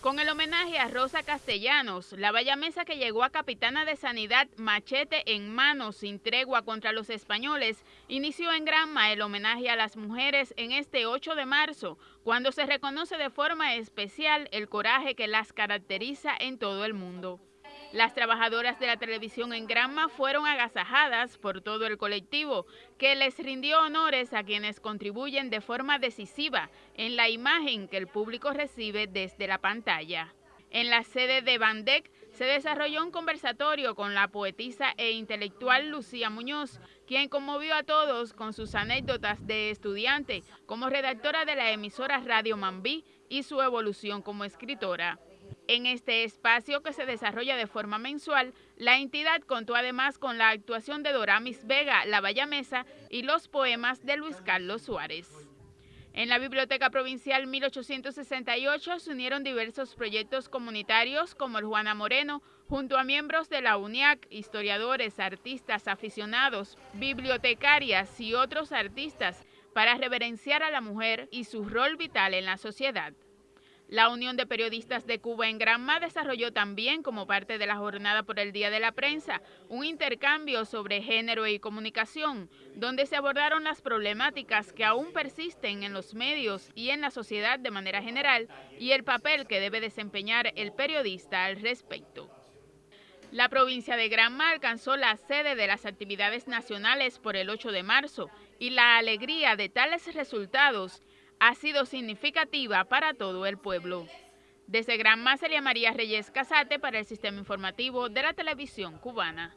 Con el homenaje a Rosa Castellanos, la mesa que llegó a capitana de Sanidad machete en mano sin tregua contra los españoles, inició en Granma el homenaje a las mujeres en este 8 de marzo, cuando se reconoce de forma especial el coraje que las caracteriza en todo el mundo. Las trabajadoras de la televisión en Granma fueron agasajadas por todo el colectivo, que les rindió honores a quienes contribuyen de forma decisiva en la imagen que el público recibe desde la pantalla. En la sede de Bandec se desarrolló un conversatorio con la poetisa e intelectual Lucía Muñoz, quien conmovió a todos con sus anécdotas de estudiante como redactora de la emisora Radio Mambí y su evolución como escritora. En este espacio que se desarrolla de forma mensual, la entidad contó además con la actuación de Doramis Vega, La Mesa y los poemas de Luis Carlos Suárez. En la Biblioteca Provincial 1868 se unieron diversos proyectos comunitarios como el Juana Moreno, junto a miembros de la UNIAC, historiadores, artistas, aficionados, bibliotecarias y otros artistas para reverenciar a la mujer y su rol vital en la sociedad. La Unión de Periodistas de Cuba en Granma desarrolló también, como parte de la jornada por el Día de la Prensa, un intercambio sobre género y comunicación, donde se abordaron las problemáticas que aún persisten en los medios y en la sociedad de manera general y el papel que debe desempeñar el periodista al respecto. La provincia de Granma alcanzó la sede de las actividades nacionales por el 8 de marzo y la alegría de tales resultados ha sido significativa para todo el pueblo. Desde Gran Celia María Reyes Casate para el Sistema Informativo de la Televisión Cubana.